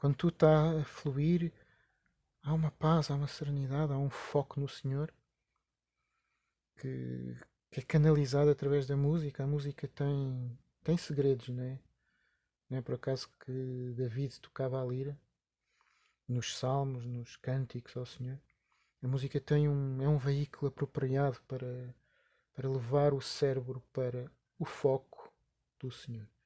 quando tu está a fluir, há uma paz, há uma serenidade, há um foco no Senhor que, que é canalizado através da música. A música tem, tem segredos, não é? Não é por acaso que David tocava a lira nos salmos, nos cânticos ao Senhor. A música tem um, é um veículo apropriado para, para levar o cérebro para o foco do Senhor.